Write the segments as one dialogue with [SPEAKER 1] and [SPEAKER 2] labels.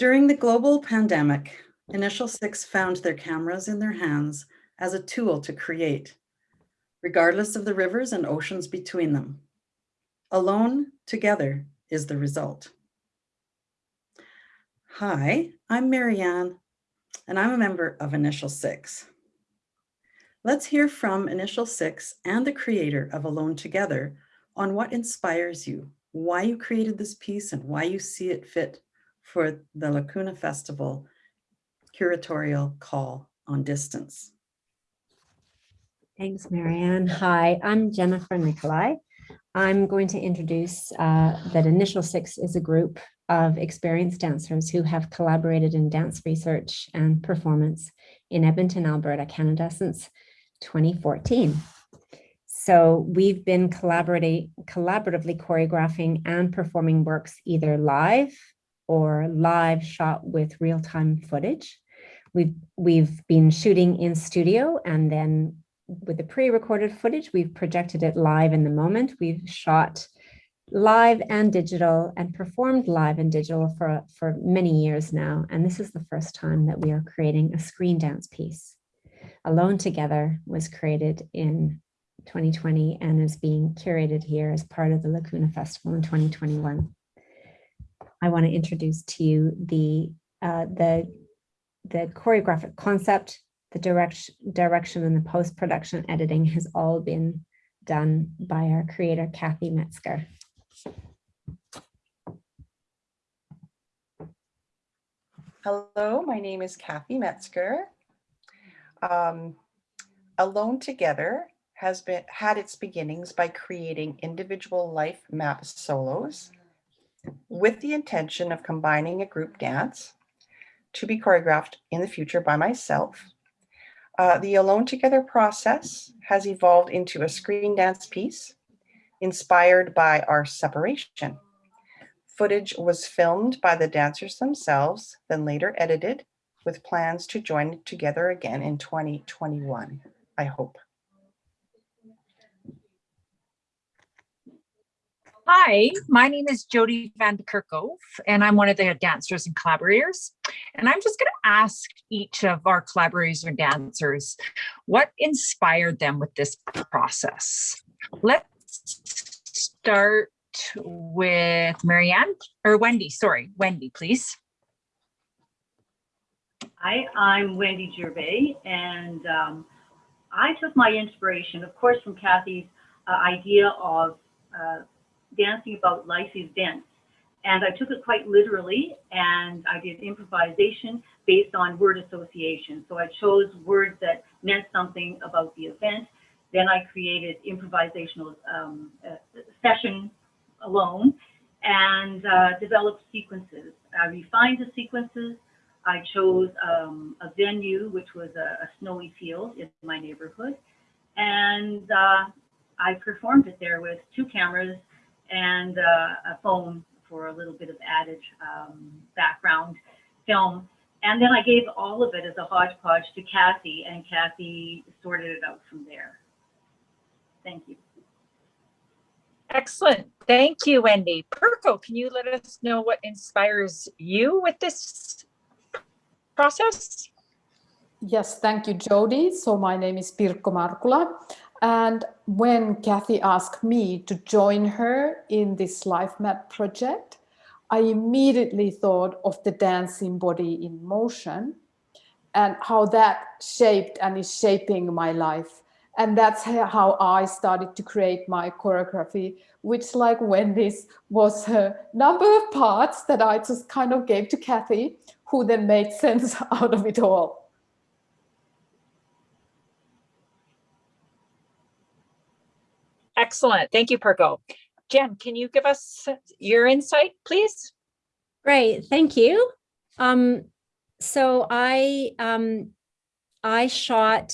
[SPEAKER 1] During the global pandemic, Initial Six found their cameras in their hands as a tool to create, regardless of the rivers and oceans between them. Alone, together is the result. Hi, I'm Marianne, and I'm a member of Initial Six. Let's hear from Initial Six and the creator of Alone Together on what inspires you, why you created this piece and why you see it fit for the Lacuna Festival curatorial call on distance.
[SPEAKER 2] Thanks, Marianne. Hi, I'm Jennifer Nicolai. I'm going to introduce uh, that Initial Six is a group of experienced dancers who have collaborated in dance research and performance in Edmonton, Alberta, Canada since 2014. So we've been collaboratively choreographing and performing works either live or live shot with real-time footage. We've, we've been shooting in studio and then with the pre-recorded footage, we've projected it live in the moment. We've shot live and digital and performed live and digital for, for many years now. And this is the first time that we are creating a screen dance piece. Alone Together was created in 2020 and is being curated here as part of the Lacuna Festival in 2021. I want to introduce to you the, uh, the, the choreographic concept, the direct, direction and the post-production editing has all been done by our creator, Kathy Metzger.
[SPEAKER 3] Hello, my name is Kathy Metzger. Um, Alone Together has been had its beginnings by creating individual life map solos with the intention of combining a group dance to be choreographed in the future by myself. Uh, the Alone Together process has evolved into a screen dance piece inspired by our separation. Footage was filmed by the dancers themselves, then later edited with plans to join together again in 2021, I hope.
[SPEAKER 4] Hi, my name is Jody Van de Kerkhove, and I'm one of the dancers and collaborators. And I'm just going to ask each of our collaborators and dancers what inspired them with this process. Let's start with Marianne or Wendy. Sorry, Wendy, please.
[SPEAKER 5] Hi, I'm Wendy Gervais, and um, I took my inspiration, of course, from Kathy's uh, idea of uh, dancing about life events. And I took it quite literally, and I did improvisation based on word association. So I chose words that meant something about the event. Then I created improvisational um, uh, session alone and uh, developed sequences. I refined the sequences. I chose um, a venue, which was a, a, snowy field in my neighborhood. And uh, I performed it there with two cameras and uh, a phone for a little bit of added um, background film. And then I gave all of it as a hodgepodge to Kathy, and Kathy sorted it out from there. Thank you.
[SPEAKER 4] Excellent. Thank you, Wendy. Pirkko, can you let us know what inspires you with this process?
[SPEAKER 6] Yes, thank you, Jody. So my name is Pirkko Markula. And when Kathy asked me to join her in this life map project, I immediately thought of the dancing body in motion and how that shaped and is shaping my life. And that's how I started to create my choreography, which like Wendy's was a number of parts that I just kind of gave to Kathy, who then made sense out of it all.
[SPEAKER 4] Excellent. Thank you, Pirkko. Jen, can you give us your insight, please?
[SPEAKER 2] Great. Thank you. Um, so I um, I shot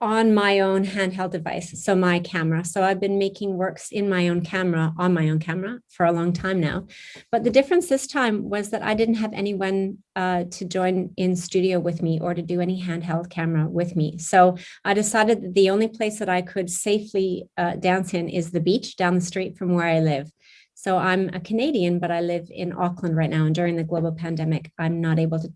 [SPEAKER 2] on my own handheld device, so my camera. So I've been making works in my own camera, on my own camera for a long time now. But the difference this time was that I didn't have anyone uh, to join in studio with me or to do any handheld camera with me. So I decided that the only place that I could safely uh, dance in is the beach down the street from where I live. So I'm a Canadian, but I live in Auckland right now. And during the global pandemic, I'm not able to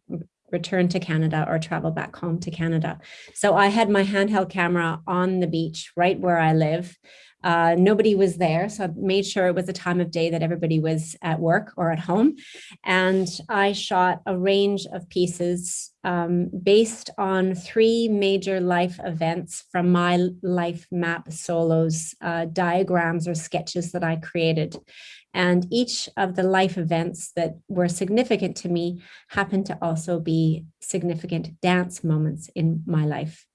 [SPEAKER 2] return to Canada or travel back home to Canada. So I had my handheld camera on the beach right where I live. Uh, nobody was there, so I made sure it was a time of day that everybody was at work or at home. And I shot a range of pieces um, based on three major life events from my life map solos, uh, diagrams or sketches that I created. And each of the life events that were significant to me happened to also be significant dance moments in my life.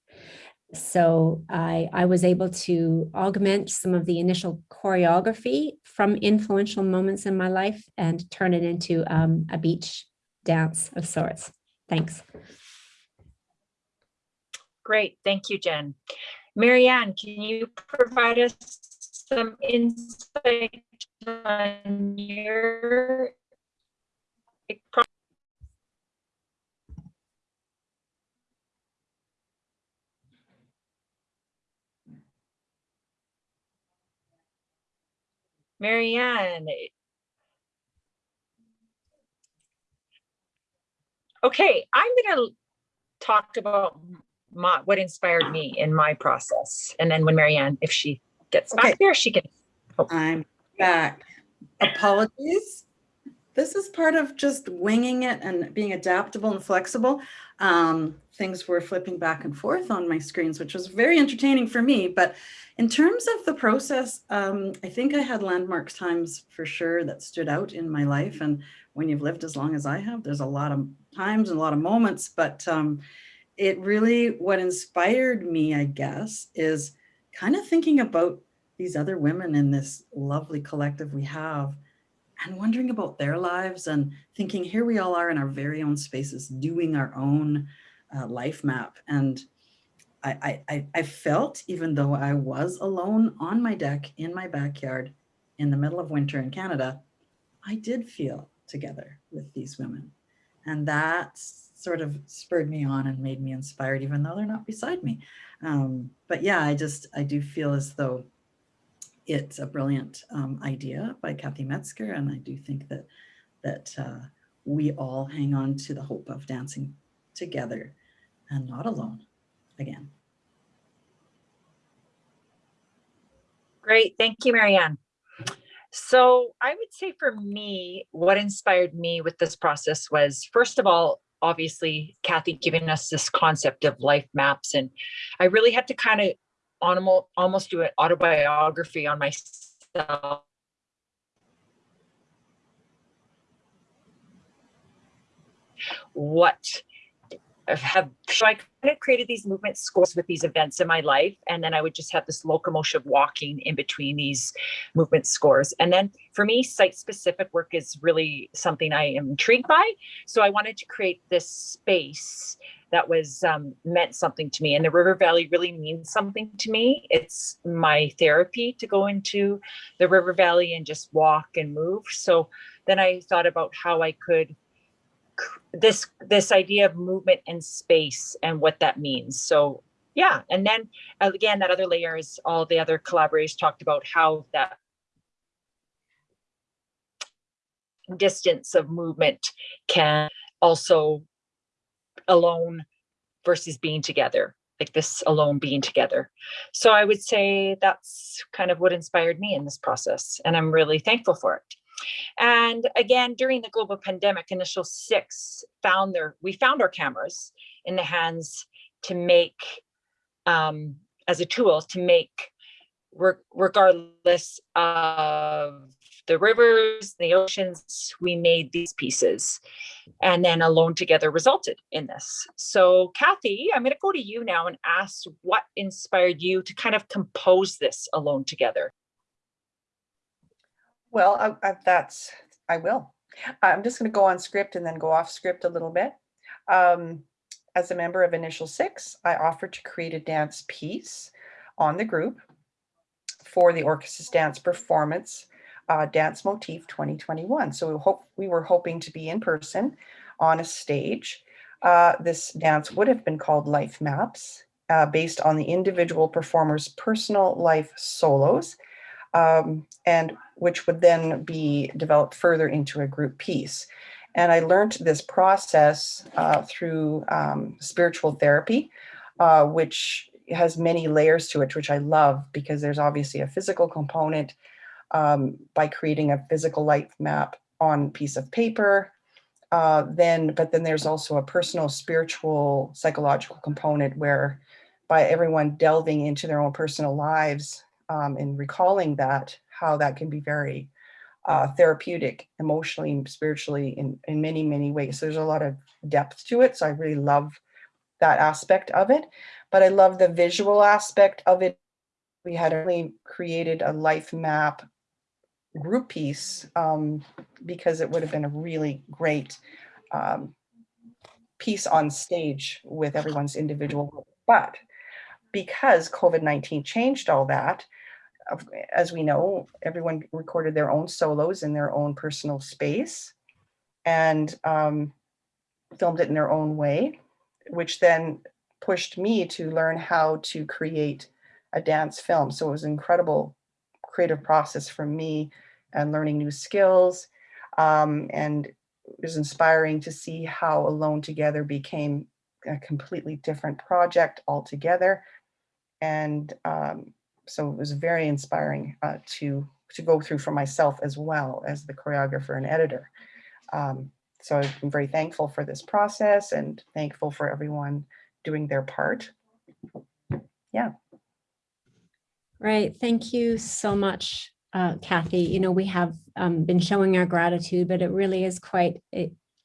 [SPEAKER 2] So I, I was able to augment some of the initial choreography from influential moments in my life and turn it into um, a beach dance of sorts. Thanks.
[SPEAKER 4] Great, thank you, Jen. Marianne, can you provide us some insight on your Marianne. Okay, I'm going to talk about my, what inspired me in my process. And then when Marianne, if she gets back
[SPEAKER 1] Okay.
[SPEAKER 4] there, she can.
[SPEAKER 1] I'm back. Apologies. This is part of just winging it and being adaptable and flexible. Um, things were flipping back and forth on my screens, which was very entertaining for me. But in terms of the process, um, I think I had landmark times for sure that stood out in my life. And when you've lived as long as I have, there's a lot of times and a lot of moments. But um, it really, what inspired me, I guess, is kind of thinking about these other women in this lovely collective we have and wondering about their lives and thinking here we all are in our very own spaces doing our own uh, life map. And I, I, I felt, even though I was alone on my deck in my backyard in the middle of winter in Canada, I did feel together with these women. And that sort of spurred me on and made me inspired, even though they're not beside me. Um, but yeah, I just, I do feel as though it's a brilliant um, idea by Kathy Metzger, and I do think that that uh, we all hang on to the hope of dancing together and not alone again.
[SPEAKER 4] Great, thank you, Marianne. So I would say for me, what inspired me with this process was, first of all, obviously Kathy giving us this concept of life maps. And I really had to kind of almost, almost do an autobiography on myself. What have so I kind of created these movement scores with these events in my life, and then I would just have this locomotion walking in between these movement scores. And then for me, site-specific work is really something I am intrigued by. So I wanted to create this space that was um, meant something to me, and the River Valley really means something to me. It's my therapy to go into the River Valley and just walk and move. So then I thought about how I could this this idea of movement and space and what that means so yeah and then again that other layer is all the other collaborators talked about how that distance of movement can also alone versus being together like this alone being together. So i would say that's kind of what inspired me in this process and i'm really thankful for it. And again, during the global pandemic, Initial Six found their, we found our cameras in the hands to make, um, as a tool to make, regardless of the rivers, the oceans, we made these pieces and then Alone Together resulted in this. So Kathy, I'm gonna go to you now and ask what inspired you to kind of compose this Alone Together?
[SPEAKER 3] Well, I, I, that's, I will. I'm just going to go on script and then go off script a little bit. Um, as a member of Initial Six, I offered to create a dance piece on the group for the Orchesis dance performance, uh, Dance Motif 2021. So we hope we were hoping to be in person on a stage. Uh, this dance would have been called Life Maps, uh, based on the individual performer's personal life solos um, and which would then be developed further into a group piece. And I learned this process uh, through um, spiritual therapy, uh, which has many layers to it, which I love because there's obviously a physical component um, by creating a physical life map on piece of paper. Uh, then, but then there's also a personal, spiritual, psychological component where by everyone delving into their own personal lives um, and recalling that, how that can be very uh, therapeutic, emotionally, spiritually, in, in many, many ways. So there's a lot of depth to it. So I really love that aspect of it. But I love the visual aspect of it. We had only created a life map group piece um, because it would have been a really great um, piece on stage with everyone's individual. But because COVID-19 changed all that, as we know, everyone recorded their own solos in their own personal space and um, filmed it in their own way, which then pushed me to learn how to create a dance film. So it was an incredible creative process for me and learning new skills. Um, and it was inspiring to see how Alone Together became a completely different project altogether. And um, so it was very inspiring uh, to, to go through for myself as well as the choreographer and editor. Um, so I'm very thankful for this process and thankful for everyone doing their part. Yeah.
[SPEAKER 2] Right. Thank you so much, uh, Kathy. You know, we have um, been showing our gratitude, but it really is quite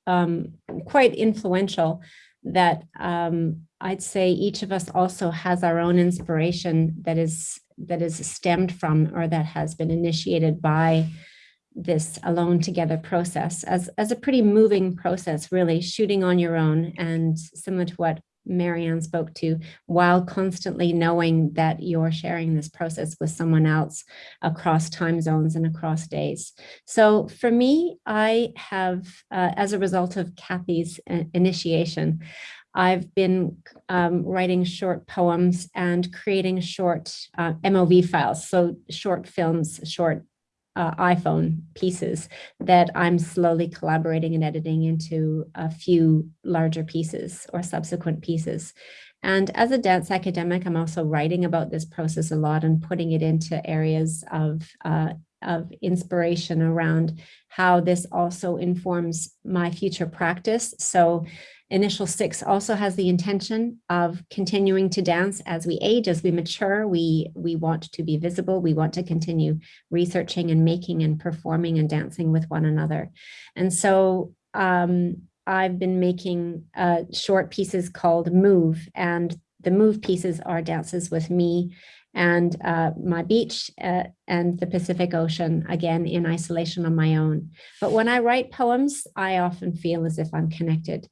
[SPEAKER 2] um, quite influential that um, I'd say each of us also has our own inspiration that is that is stemmed from or that has been initiated by this alone together process as, as a pretty moving process, really shooting on your own and similar to what Marianne spoke to, while constantly knowing that you're sharing this process with someone else across time zones and across days. So for me, I have, uh, as a result of Kathy's initiation, I've been um, writing short poems and creating short uh, MOV files, so short films, short uh, iPhone pieces that I'm slowly collaborating and editing into a few larger pieces or subsequent pieces. And as a dance academic, I'm also writing about this process a lot and putting it into areas of, uh, of inspiration around how this also informs my future practice. So Initial Six also has the intention of continuing to dance as we age, as we mature. We, we want to be visible. We want to continue researching and making and performing and dancing with one another. And so um, I've been making uh, short pieces called Move, and the Move pieces are dances with me and uh, my beach uh, and the Pacific Ocean, again, in isolation on my own. But when I write poems, I often feel as if I'm connected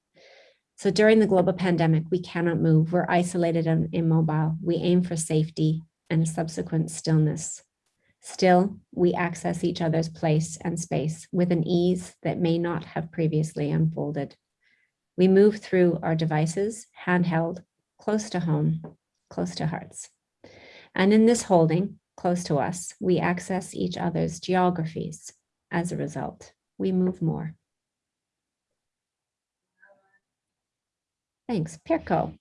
[SPEAKER 2] so during the global pandemic, we cannot move. We're isolated and immobile. We aim for safety and subsequent stillness. Still, we access each other's place and space with an ease that may not have previously unfolded. We move through our devices, handheld, close to home, close to hearts. And in this holding, close to us, we access each other's geographies. As a result, we move more. Thanks. Pirkko.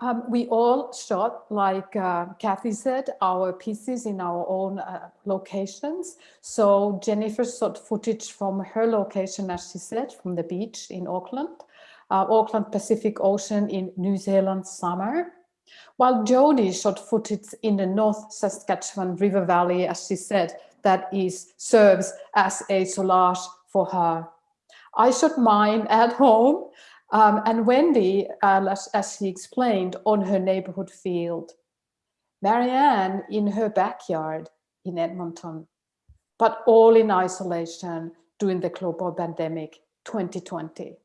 [SPEAKER 6] Um, we all shot, like uh, Kathy said, our pieces in our own uh, locations. So Jennifer shot footage from her location, as she said, from the beach in Auckland, uh, Auckland Pacific Ocean in New Zealand summer. While Jody shot footage in the North Saskatchewan River Valley, as she said, that is serves as a solage for her. I shot mine at home um, and Wendy, uh, as, as she explained, on her neighborhood field. Marianne in her backyard in Edmonton, but all in isolation during the global pandemic 2020.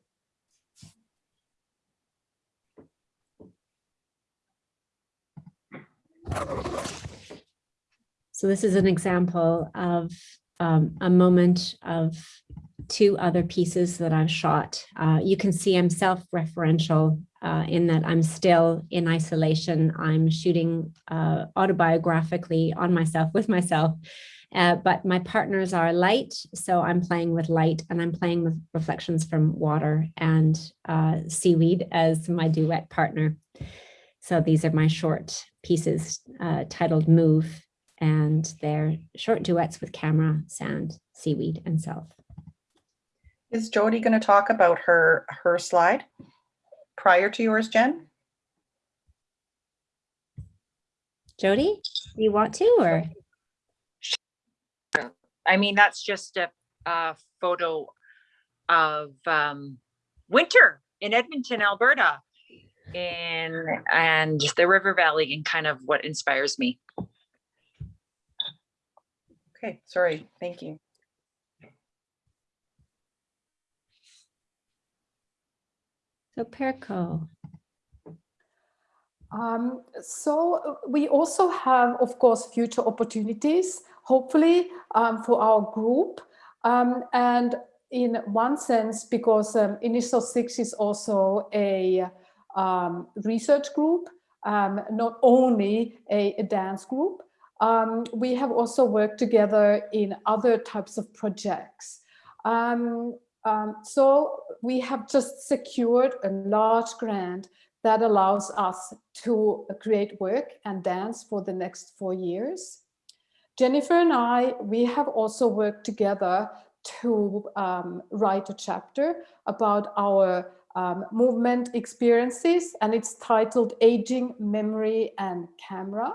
[SPEAKER 2] So this is an example of um, a moment of two other pieces that I've shot. Uh, you can see I'm self-referential uh, in that I'm still in isolation. I'm shooting uh, autobiographically on myself with myself. Uh, but my partners are light, so I'm playing with light and I'm playing with reflections from water and uh, seaweed as my duet partner. So these are my short pieces uh, titled Move, and they're short duets with camera, sand, seaweed, and self.
[SPEAKER 3] Is Jody going to talk about her, her slide prior to yours, Jen?
[SPEAKER 2] Jody, do you want to or?
[SPEAKER 4] I mean, that's just a, a photo of um, winter in Edmonton, Alberta, in and the River Valley, and kind of what inspires me.
[SPEAKER 3] Okay, sorry, thank you.
[SPEAKER 2] So Pirkko,
[SPEAKER 6] Um, so uh, we also have, of course, future opportunities, hopefully um, for our group. Um, and in one sense, because um, Initial Six is also a um, research group, um, not only a, a dance group, we have also worked together in other types of projects. Um, so we have just secured a large grant that allows us to create work and dance for the next four years. Jennifer and I, we have also worked together to um, write a chapter about our um, movement experiences and it's titled Aging, Memory and Camera.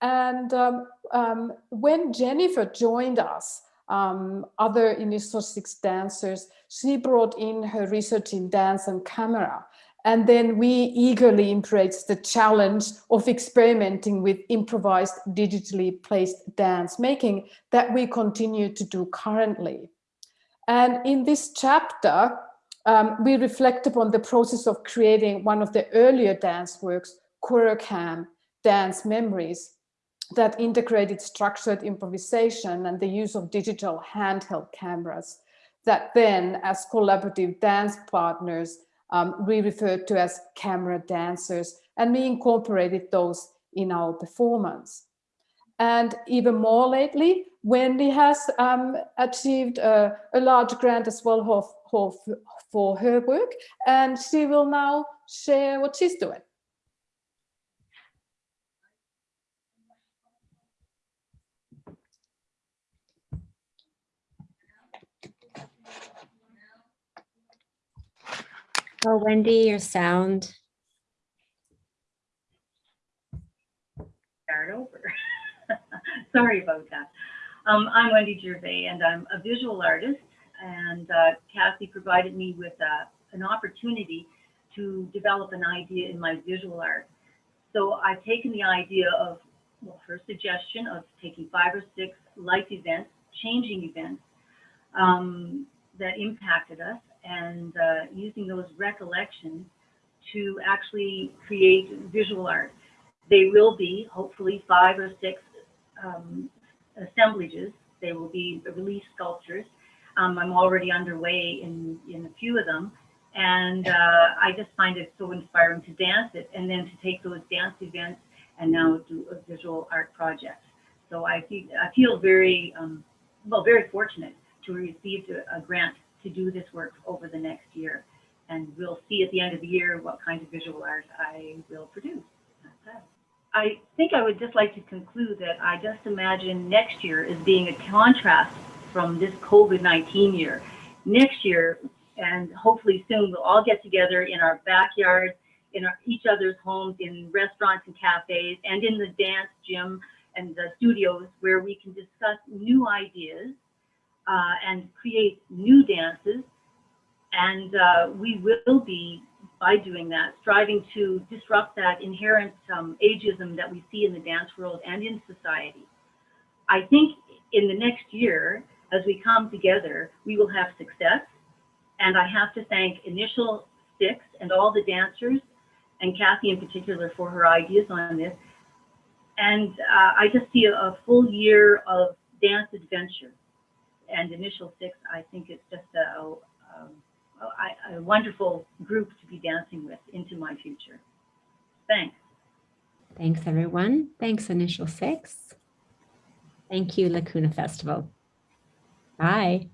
[SPEAKER 6] And um, um, when Jennifer joined us, um, other Initial Six dancers, she brought in her research in dance and camera. And then we eagerly embraced the challenge of experimenting with improvised digitally placed dance making that we continue to do currently. And in this chapter, um, we reflect upon the process of creating one of the earlier dance works, Kurokam, Dance Memories, that integrated structured improvisation and the use of digital handheld cameras that then as collaborative dance partners um, we referred to as camera dancers and we incorporated those in our performance. And even more lately, Wendy has um, achieved a, a, large grant as well for, for, for her work and she will now share what she's doing.
[SPEAKER 2] Oh, Wendy, your sound.
[SPEAKER 5] Start over. Sorry about that. Um, I'm Wendy Gervais, and I'm a visual artist. And uh, Kathy provided me with uh, an opportunity to develop an idea in my visual art. So I've taken the idea of, well, her suggestion of taking five or six life events, changing events um, that impacted us, and uh, using those recollections to actually create visual art. They will be hopefully five or six um, assemblages. They will be release sculptures. Um, I'm already underway in, in a few of them. And uh, I just find it so inspiring to dance it and then to take those dance events and now do a visual art project. So I feel, I feel very, um, well, very fortunate to receive a grant to do this work over the next year. And we'll see at the end of the year what kind of visual art I will produce. I think I would just like to conclude that I just imagine next year as being a contrast from this COVID-19 year. Next year, and hopefully soon, we'll all get together in our backyards, in our, each other's homes, in restaurants and cafes, and in the dance gym and the studios where we can discuss new ideas uh, and create new dances. And uh, we will be, by doing that, striving to disrupt that inherent um, ageism that we see in the dance world and in society. I think in the next year, as we come together, we will have success. And I have to thank Initial Six and all the dancers, and Kathy in particular for her ideas on this. And uh, I just see a, a full year of dance adventure and initial six, I think it's just a, a, a wonderful group to be dancing with into my future. Thanks.
[SPEAKER 2] Thanks, everyone. Thanks, Initial Six. Thank you, Lacuna Festival. Bye.